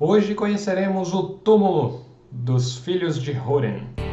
Hoje conheceremos o túmulo dos filhos de Húrin.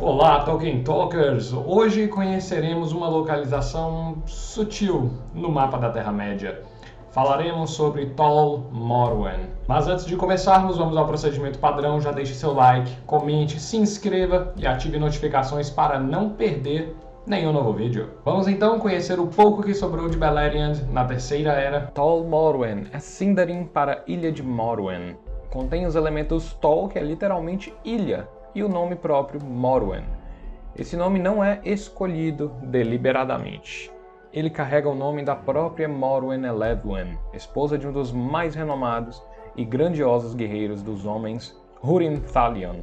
Olá, Tolkien Talkers! Hoje conheceremos uma localização sutil no mapa da Terra-média. Falaremos sobre Tol Morwen. Mas antes de começarmos, vamos ao procedimento padrão. Já deixe seu like, comente, se inscreva e ative notificações para não perder nenhum novo vídeo. Vamos então conhecer o pouco que sobrou de Beleriand na Terceira Era. Tol Morwen é Sindarin para Ilha de Morwen. Contém os elementos Tol, que é literalmente ilha, e o nome próprio Morwen. Esse nome não é escolhido deliberadamente. Ele carrega o nome da própria Morwen Eledwen, esposa de um dos mais renomados e grandiosos guerreiros dos homens, Húrin Thalion.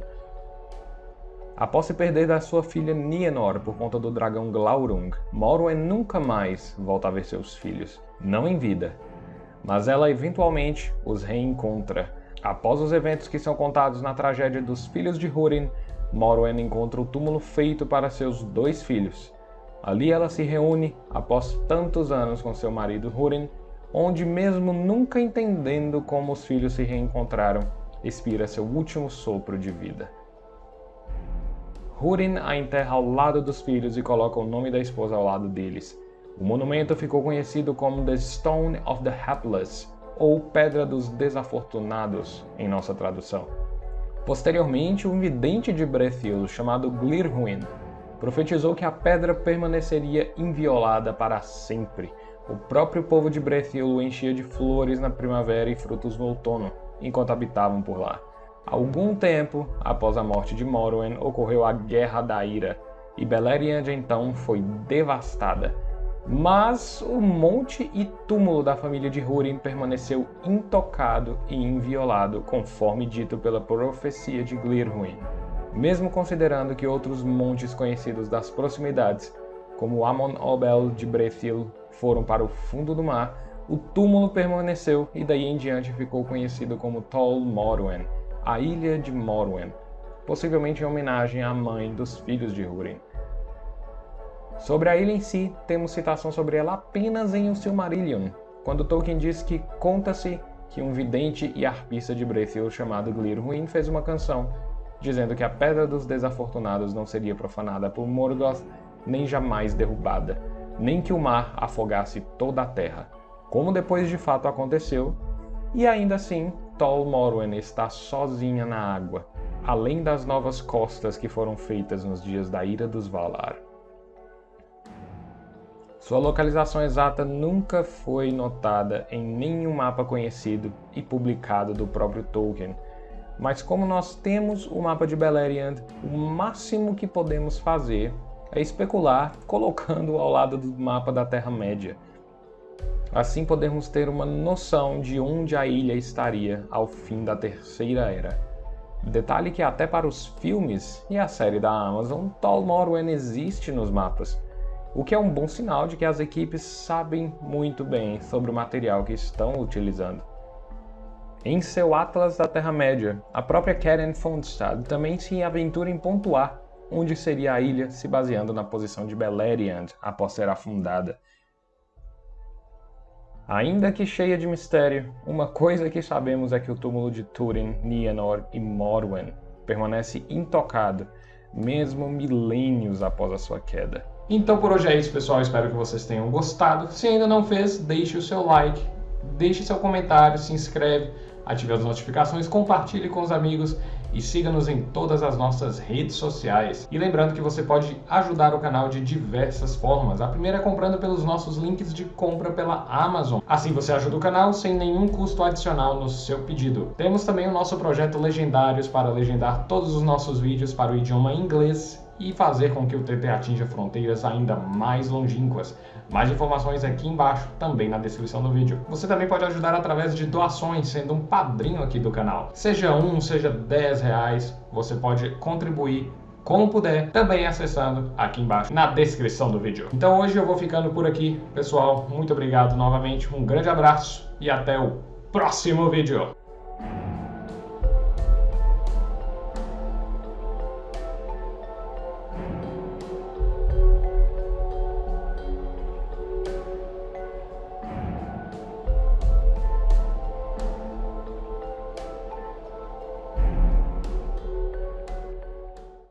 Após se perder da sua filha Nienor por conta do dragão Glaurung, Morwen nunca mais volta a ver seus filhos, não em vida, mas ela eventualmente os reencontra Após os eventos que são contados na tragédia dos filhos de Húrin, Morwen encontra o túmulo feito para seus dois filhos. Ali ela se reúne, após tantos anos com seu marido Húrin, onde mesmo nunca entendendo como os filhos se reencontraram, expira seu último sopro de vida. Húrin a enterra ao lado dos filhos e coloca o nome da esposa ao lado deles. O monumento ficou conhecido como The Stone of the Hapless, ou Pedra dos Desafortunados, em nossa tradução. Posteriormente, um vidente de Brethil chamado Glirhuin profetizou que a pedra permaneceria inviolada para sempre. O próprio povo de Brethil o enchia de flores na primavera e frutos no outono, enquanto habitavam por lá. Algum tempo após a morte de Morwen, ocorreu a Guerra da Ira, e Beleriand então foi devastada, mas o monte e túmulo da família de Húrin permaneceu intocado e inviolado, conforme dito pela profecia de Glirhuin. Mesmo considerando que outros montes conhecidos das proximidades, como Amon Obel de Brethil, foram para o fundo do mar, o túmulo permaneceu e daí em diante ficou conhecido como Tol Morwen, a Ilha de Morwen, possivelmente em homenagem à mãe dos filhos de Húrin. Sobre a ilha em si, temos citação sobre ela apenas em O Silmarillion, quando Tolkien diz que conta-se que um vidente e arpista de Brethil chamado Glirhuin fez uma canção, dizendo que a Pedra dos Desafortunados não seria profanada por Morgoth, nem jamais derrubada, nem que o mar afogasse toda a terra, como depois de fato aconteceu, e ainda assim Tol Morwen está sozinha na água, além das novas costas que foram feitas nos dias da Ira dos Valar. Sua localização exata nunca foi notada em nenhum mapa conhecido e publicado do próprio Tolkien, mas como nós temos o mapa de Beleriand, o máximo que podemos fazer é especular colocando ao lado do mapa da Terra-média. Assim podemos ter uma noção de onde a ilha estaria ao fim da Terceira Era. Detalhe que até para os filmes e a série da Amazon, Tol Morwen existe nos mapas, o que é um bom sinal de que as equipes sabem muito bem sobre o material que estão utilizando. Em seu Atlas da Terra-média, a própria Karen Fondstad também se aventura em pontuar onde seria a ilha se baseando na posição de Beleriand após ser afundada. Ainda que cheia de mistério, uma coisa que sabemos é que o túmulo de Túrin, Nienor e Morwen permanece intocado, mesmo milênios após a sua queda. Então por hoje é isso, pessoal. Espero que vocês tenham gostado. Se ainda não fez, deixe o seu like, deixe seu comentário, se inscreve, ative as notificações, compartilhe com os amigos e siga-nos em todas as nossas redes sociais. E lembrando que você pode ajudar o canal de diversas formas. A primeira é comprando pelos nossos links de compra pela Amazon. Assim você ajuda o canal sem nenhum custo adicional no seu pedido. Temos também o nosso projeto Legendários para legendar todos os nossos vídeos para o idioma inglês e fazer com que o TT atinja fronteiras ainda mais longínquas. Mais informações aqui embaixo, também na descrição do vídeo. Você também pode ajudar através de doações, sendo um padrinho aqui do canal. Seja um, seja 10 reais, você pode contribuir como puder, também acessando aqui embaixo na descrição do vídeo. Então hoje eu vou ficando por aqui, pessoal. Muito obrigado novamente, um grande abraço e até o próximo vídeo.